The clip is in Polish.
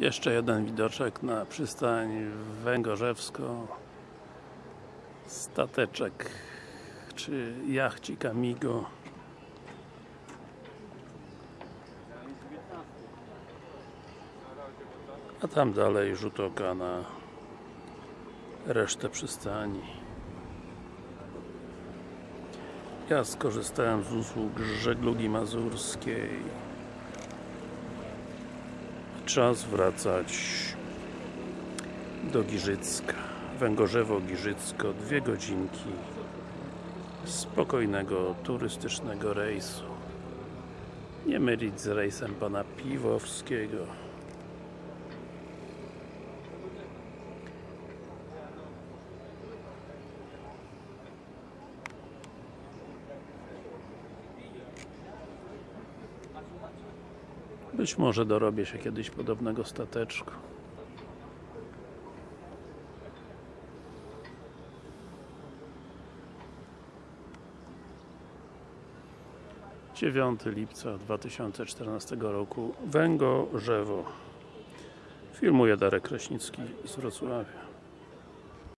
Jeszcze jeden widoczek na przystań Węgorzewsko. Stateczek czy jachcik Amigo. A tam dalej rzut oka na resztę przystani. Ja skorzystałem z usług żeglugi mazurskiej czas wracać do Giżycka. Węgorzewo-Giżycko, dwie godzinki spokojnego, turystycznego rejsu. Nie mylić z rejsem pana Piwowskiego Być może dorobię się kiedyś podobnego stateczku. Dziewiąty lipca 2014 roku. Węgorzewo. Filmuje Darek Kraśnicki z Wrocławia